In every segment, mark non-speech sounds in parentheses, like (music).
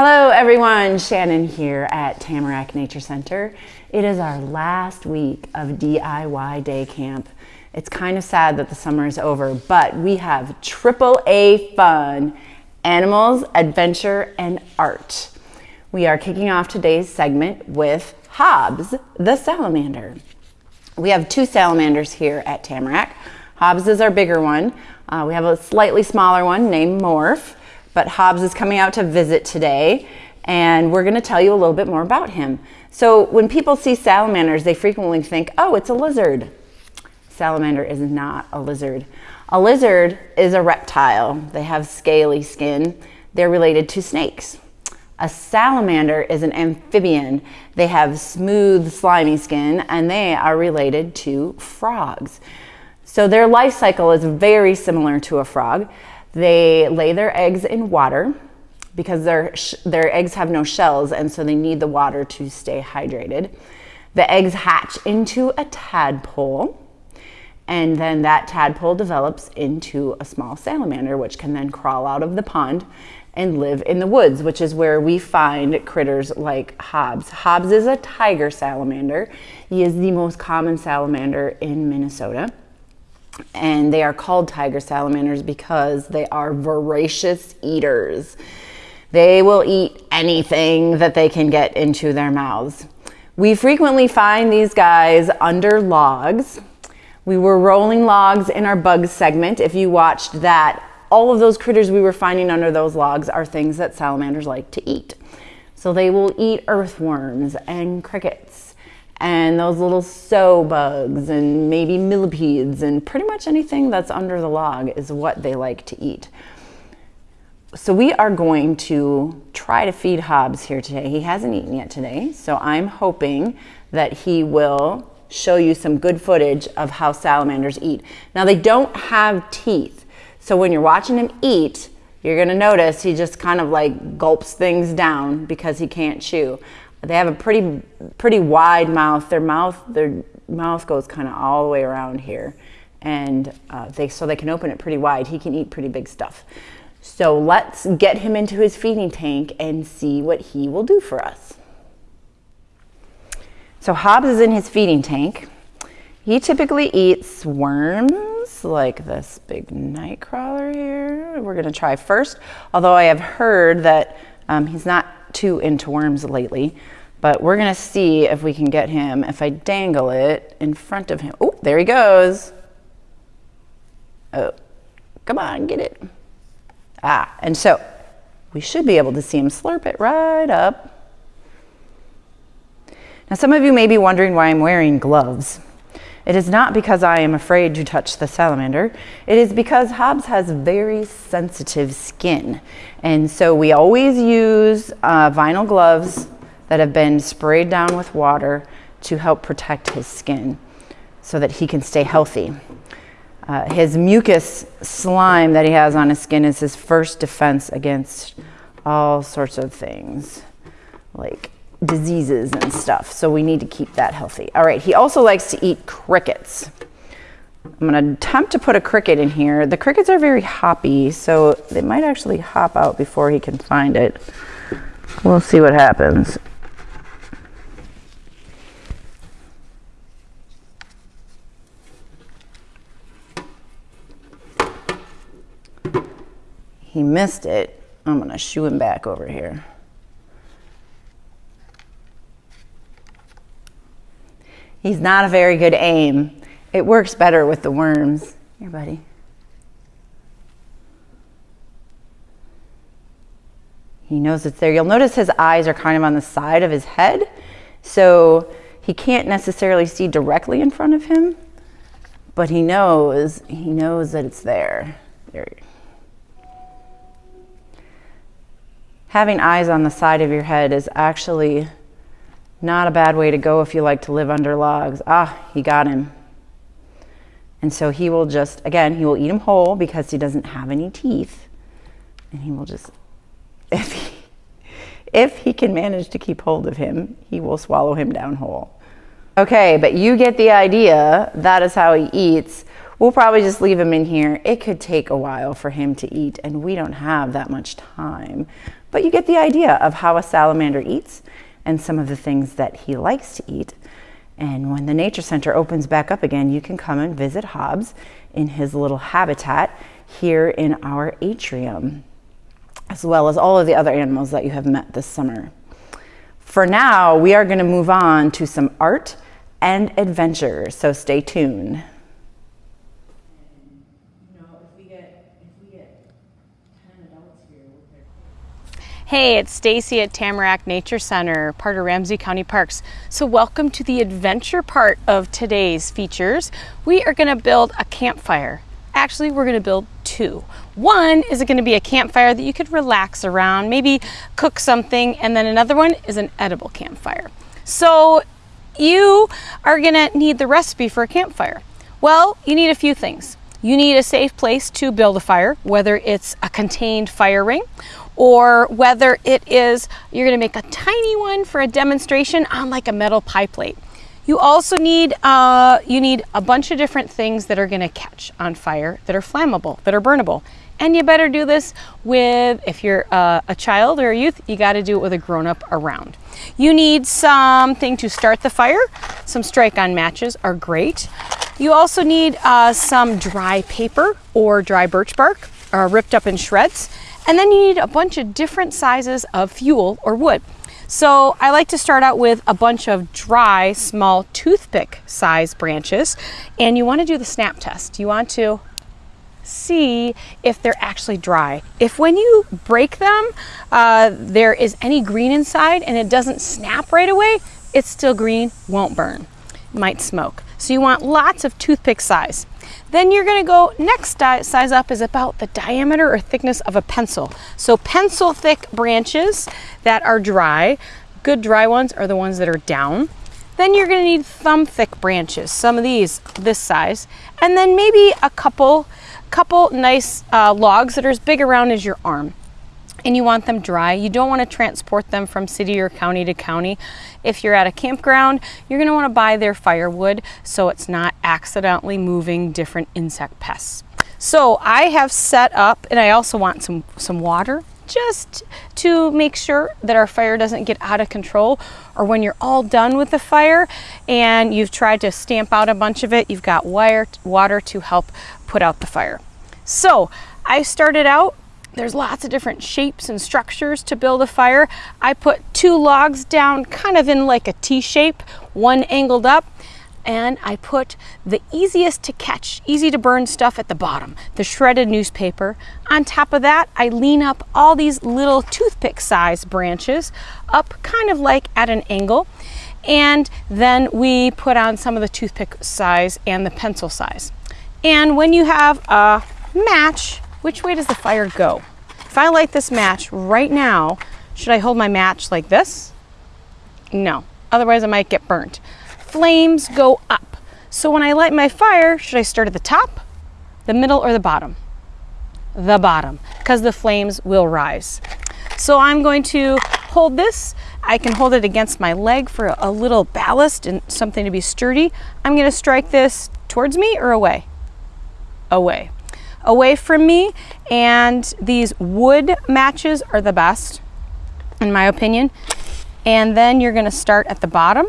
Hello everyone, Shannon here at Tamarack Nature Center. It is our last week of DIY day camp. It's kind of sad that the summer is over, but we have triple A fun, animals, adventure, and art. We are kicking off today's segment with Hobbs, the salamander. We have two salamanders here at Tamarack. Hobbs is our bigger one. Uh, we have a slightly smaller one named Morph but Hobbs is coming out to visit today and we're going to tell you a little bit more about him. So when people see salamanders, they frequently think, oh, it's a lizard. Salamander is not a lizard. A lizard is a reptile. They have scaly skin. They're related to snakes. A salamander is an amphibian. They have smooth, slimy skin, and they are related to frogs. So their life cycle is very similar to a frog. They lay their eggs in water because their, their eggs have no shells and so they need the water to stay hydrated. The eggs hatch into a tadpole and then that tadpole develops into a small salamander which can then crawl out of the pond and live in the woods, which is where we find critters like Hobbs. Hobbs is a tiger salamander. He is the most common salamander in Minnesota and they are called tiger salamanders because they are voracious eaters. They will eat anything that they can get into their mouths. We frequently find these guys under logs. We were rolling logs in our bugs segment. If you watched that, all of those critters we were finding under those logs are things that salamanders like to eat. So they will eat earthworms and crickets and those little sow bugs and maybe millipedes and pretty much anything that's under the log is what they like to eat. So we are going to try to feed Hobbs here today. He hasn't eaten yet today, so I'm hoping that he will show you some good footage of how salamanders eat. Now they don't have teeth, so when you're watching him eat, you're gonna notice he just kind of like gulps things down because he can't chew. They have a pretty, pretty wide mouth. Their mouth, their mouth goes kind of all the way around here. And uh, they, so they can open it pretty wide. He can eat pretty big stuff. So let's get him into his feeding tank and see what he will do for us. So Hobbs is in his feeding tank. He typically eats worms like this big night crawler here. We're gonna try first, although I have heard that um, he's not too into worms lately, but we're gonna see if we can get him, if I dangle it in front of him. Oh, there he goes. Oh, come on, get it. Ah, and so we should be able to see him slurp it right up. Now some of you may be wondering why I'm wearing gloves. It is not because I am afraid to touch the salamander. It is because Hobbs has very sensitive skin. And so we always use uh, vinyl gloves that have been sprayed down with water to help protect his skin so that he can stay healthy. Uh, his mucus slime that he has on his skin is his first defense against all sorts of things like diseases and stuff. So we need to keep that healthy. All right, he also likes to eat crickets. I'm gonna attempt to put a cricket in here. The crickets are very hoppy, so they might actually hop out before he can find it. We'll see what happens. He missed it. I'm gonna shoo him back over here. He's not a very good aim. It works better with the worms. Here, buddy. He knows it's there. You'll notice his eyes are kind of on the side of his head, so he can't necessarily see directly in front of him, but he knows, he knows that it's there. There. Having eyes on the side of your head is actually not a bad way to go if you like to live under logs. Ah, he got him. And so he will just, again, he will eat him whole because he doesn't have any teeth. And he will just, (laughs) if he, if he can manage to keep hold of him, he will swallow him down whole. Okay, but you get the idea. That is how he eats. We'll probably just leave him in here. It could take a while for him to eat and we don't have that much time. But you get the idea of how a salamander eats and some of the things that he likes to eat. And when the Nature Center opens back up again, you can come and visit Hobbs in his little habitat here in our atrium, as well as all of the other animals that you have met this summer. For now, we are going to move on to some art and adventure, so stay tuned. Hey, it's Stacy at Tamarack Nature Center, part of Ramsey County Parks. So welcome to the adventure part of today's features. We are gonna build a campfire. Actually, we're gonna build two. One is gonna be a campfire that you could relax around, maybe cook something, and then another one is an edible campfire. So you are gonna need the recipe for a campfire. Well, you need a few things. You need a safe place to build a fire, whether it's a contained fire ring or whether it is you're going to make a tiny one for a demonstration on like a metal pie plate. You also need uh, you need a bunch of different things that are going to catch on fire, that are flammable, that are burnable. And you better do this with, if you're uh, a child or a youth, you got to do it with a grown up around. You need something to start the fire. Some strike on matches are great. You also need uh, some dry paper or dry birch bark uh, ripped up in shreds. And then you need a bunch of different sizes of fuel or wood. So I like to start out with a bunch of dry, small toothpick size branches. And you want to do the snap test. You want to see if they're actually dry. If when you break them, uh, there is any green inside and it doesn't snap right away, it's still green, won't burn, might smoke. So you want lots of toothpick size. Then you're gonna go, next size up is about the diameter or thickness of a pencil. So pencil thick branches that are dry, good dry ones are the ones that are down. Then you're gonna need thumb thick branches, some of these this size, and then maybe a couple, couple nice uh, logs that are as big around as your arm and you want them dry. You don't want to transport them from city or county to county. If you're at a campground, you're going to want to buy their firewood so it's not accidentally moving different insect pests. So I have set up, and I also want some, some water just to make sure that our fire doesn't get out of control or when you're all done with the fire and you've tried to stamp out a bunch of it, you've got wire, water to help put out the fire. So I started out there's lots of different shapes and structures to build a fire. I put two logs down kind of in like a T shape, one angled up, and I put the easiest to catch, easy to burn stuff at the bottom, the shredded newspaper. On top of that, I lean up all these little toothpick size branches up kind of like at an angle. And then we put on some of the toothpick size and the pencil size. And when you have a match, which way does the fire go? If I light this match right now, should I hold my match like this? No, otherwise I might get burnt. Flames go up. So when I light my fire, should I start at the top, the middle, or the bottom? The bottom, because the flames will rise. So I'm going to hold this. I can hold it against my leg for a little ballast and something to be sturdy. I'm gonna strike this towards me or away? Away away from me. And these wood matches are the best, in my opinion. And then you're gonna start at the bottom,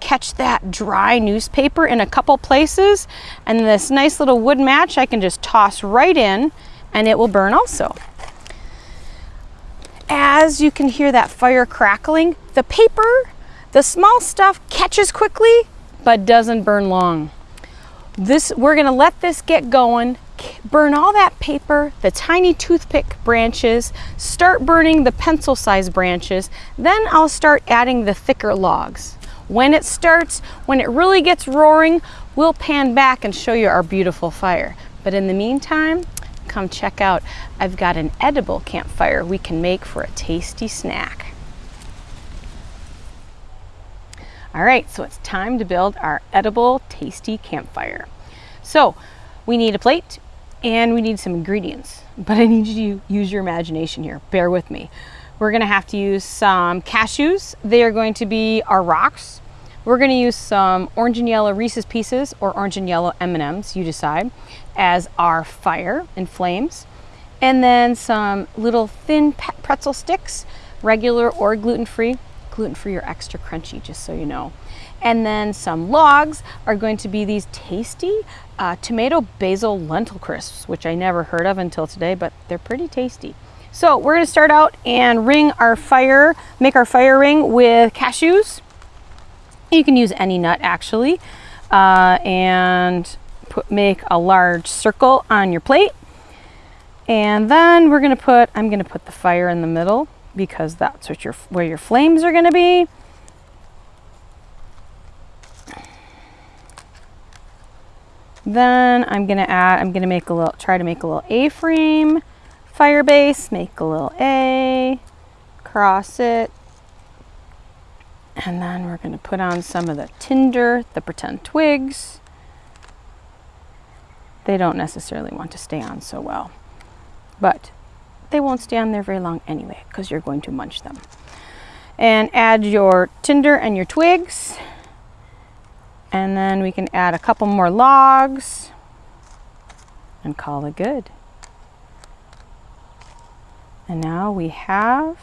catch that dry newspaper in a couple places, and this nice little wood match I can just toss right in and it will burn also. As you can hear that fire crackling, the paper, the small stuff catches quickly, but doesn't burn long. This, we're gonna let this get going burn all that paper, the tiny toothpick branches, start burning the pencil size branches, then I'll start adding the thicker logs. When it starts, when it really gets roaring, we'll pan back and show you our beautiful fire. But in the meantime, come check out, I've got an edible campfire we can make for a tasty snack. All right, so it's time to build our edible, tasty campfire. So we need a plate, and we need some ingredients. But I need you to use your imagination here. Bear with me. We're gonna have to use some cashews. They are going to be our rocks. We're gonna use some orange and yellow Reese's Pieces or orange and yellow M&Ms, you decide, as our fire and flames. And then some little thin pretzel sticks, regular or gluten-free. Gluten-free or extra crunchy, just so you know. And then some logs are going to be these tasty uh, tomato basil lentil crisps, which I never heard of until today, but they're pretty tasty. So we're gonna start out and ring our fire, make our fire ring with cashews, you can use any nut actually. Uh, and put, make a large circle on your plate. And then we're gonna put, I'm gonna put the fire in the middle because that's what your, where your flames are gonna be. Then I'm gonna add, I'm gonna make a little, try to make a little A-frame fire base, make a little A, cross it, and then we're going to put on some of the tinder, the pretend twigs. They don't necessarily want to stay on so well, but they won't stay on there very long anyway because you're going to munch them. And add your tinder and your twigs. And then we can add a couple more logs and call it good. And now we have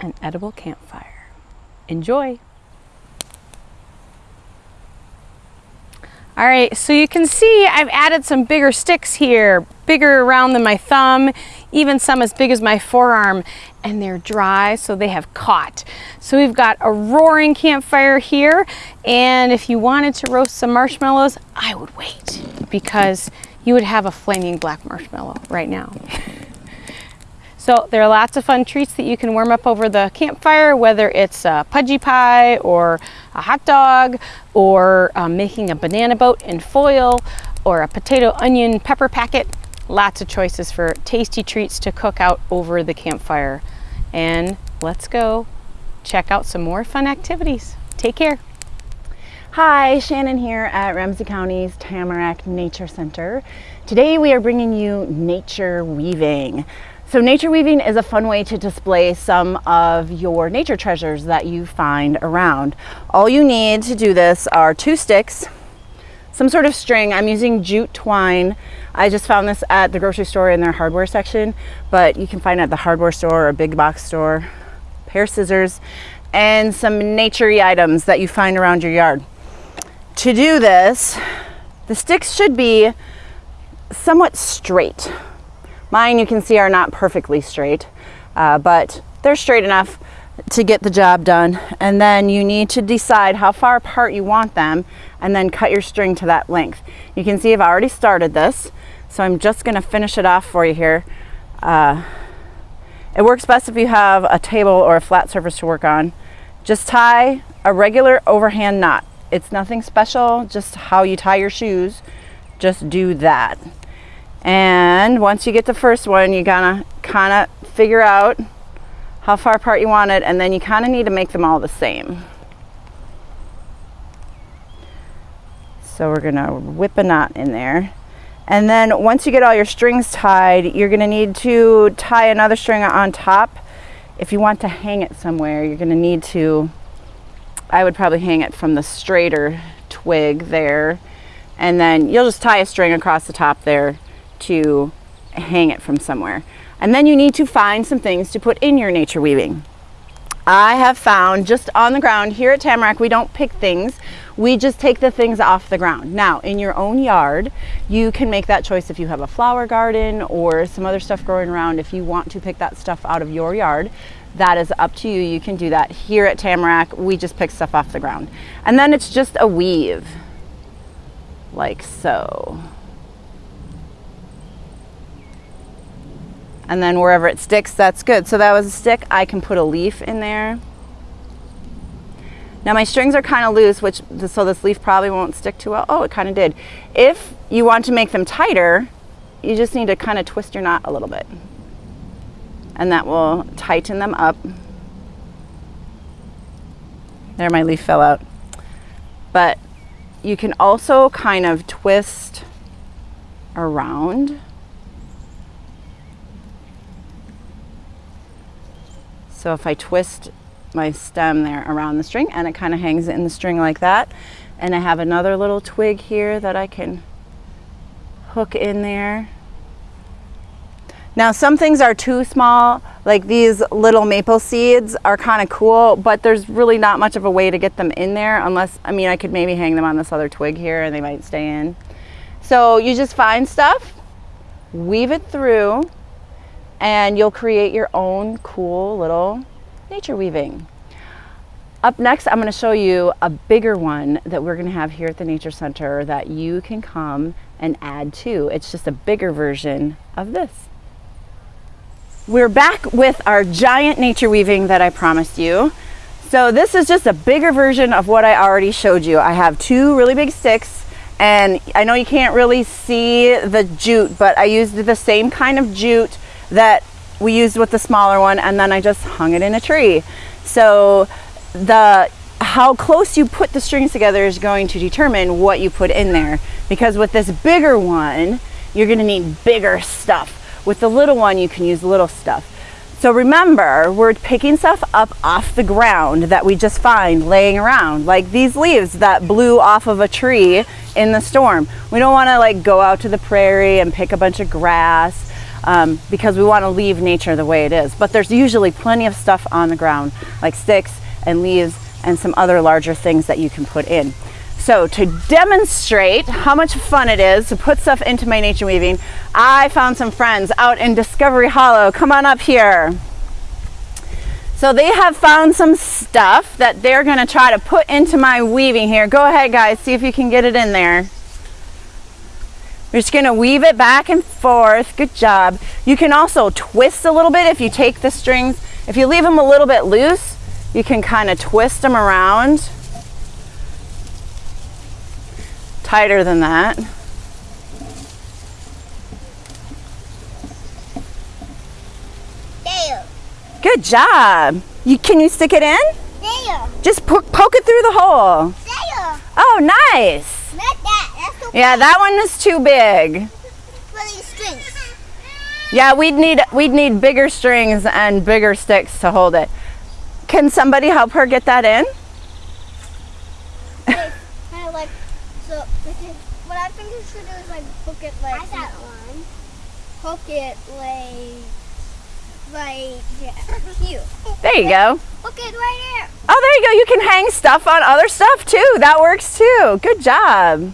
an edible campfire. Enjoy! All right, so you can see I've added some bigger sticks here, bigger around than my thumb, even some as big as my forearm, and they're dry, so they have caught. So we've got a roaring campfire here, and if you wanted to roast some marshmallows, I would wait, because you would have a flaming black marshmallow right now. So there are lots of fun treats that you can warm up over the campfire, whether it's a pudgy pie or a hot dog or um, making a banana boat in foil or a potato onion pepper packet. Lots of choices for tasty treats to cook out over the campfire. And let's go check out some more fun activities. Take care. Hi, Shannon here at Ramsey County's Tamarack Nature Center. Today we are bringing you nature weaving. So nature weaving is a fun way to display some of your nature treasures that you find around. All you need to do this are two sticks, some sort of string. I'm using jute twine. I just found this at the grocery store in their hardware section, but you can find it at the hardware store or big box store. A pair of scissors and some naturey items that you find around your yard. To do this, the sticks should be somewhat straight. Mine you can see are not perfectly straight, uh, but they're straight enough to get the job done. And then you need to decide how far apart you want them and then cut your string to that length. You can see I've already started this, so I'm just gonna finish it off for you here. Uh, it works best if you have a table or a flat surface to work on. Just tie a regular overhand knot. It's nothing special, just how you tie your shoes. Just do that. And once you get the first one, you gotta kind of figure out how far apart you want it, and then you kind of need to make them all the same. So we're gonna whip a knot in there. And then once you get all your strings tied, you're gonna need to tie another string on top. If you want to hang it somewhere, you're gonna need to, I would probably hang it from the straighter twig there. And then you'll just tie a string across the top there to hang it from somewhere. And then you need to find some things to put in your nature weaving. I have found just on the ground here at Tamarack, we don't pick things. We just take the things off the ground. Now, in your own yard, you can make that choice if you have a flower garden or some other stuff growing around. If you want to pick that stuff out of your yard, that is up to you. You can do that. Here at Tamarack, we just pick stuff off the ground. And then it's just a weave, like so. And then wherever it sticks, that's good. So that was a stick. I can put a leaf in there. Now my strings are kind of loose, which so this leaf probably won't stick too well. Oh, it kind of did. If you want to make them tighter, you just need to kind of twist your knot a little bit. And that will tighten them up. There, my leaf fell out. But you can also kind of twist around So if I twist my stem there around the string and it kind of hangs in the string like that. And I have another little twig here that I can hook in there. Now some things are too small, like these little maple seeds are kind of cool, but there's really not much of a way to get them in there unless, I mean, I could maybe hang them on this other twig here and they might stay in. So you just find stuff, weave it through, and you'll create your own cool little nature weaving. Up next, I'm gonna show you a bigger one that we're gonna have here at the Nature Center that you can come and add to. It's just a bigger version of this. We're back with our giant nature weaving that I promised you. So this is just a bigger version of what I already showed you. I have two really big sticks and I know you can't really see the jute, but I used the same kind of jute that we used with the smaller one and then I just hung it in a tree. So the how close you put the strings together is going to determine what you put in there. Because with this bigger one, you're gonna need bigger stuff. With the little one, you can use little stuff. So remember, we're picking stuff up off the ground that we just find laying around, like these leaves that blew off of a tree in the storm. We don't wanna like go out to the prairie and pick a bunch of grass um, because we wanna leave nature the way it is. But there's usually plenty of stuff on the ground, like sticks and leaves and some other larger things that you can put in. So to demonstrate how much fun it is to put stuff into my nature weaving, I found some friends out in Discovery Hollow. Come on up here. So they have found some stuff that they're gonna try to put into my weaving here. Go ahead guys, see if you can get it in there. We're just gonna weave it back and forth. Good job. You can also twist a little bit if you take the strings. If you leave them a little bit loose, you can kind of twist them around tighter than that. There. Good job. You Can you stick it in? There. Just po poke it through the hole. There. Oh, nice. Yeah, that one is too big. for these strings. Yeah, we'd need we'd need bigger strings and bigger sticks to hold it. Can somebody help her get that in? kind of like so. What I think you should do is like hook it like. I got one. Hook it like right here. (laughs) There you go. Hook it right here. Oh, there you go. You can hang stuff on other stuff too. That works too. Good job.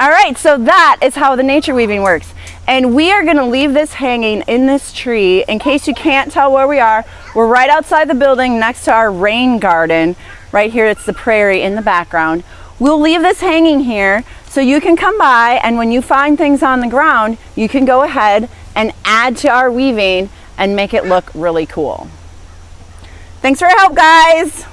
All right, so that is how the nature weaving works. And we are gonna leave this hanging in this tree. In case you can't tell where we are, we're right outside the building next to our rain garden. Right here, it's the prairie in the background. We'll leave this hanging here so you can come by and when you find things on the ground, you can go ahead and add to our weaving and make it look really cool. Thanks for your help, guys.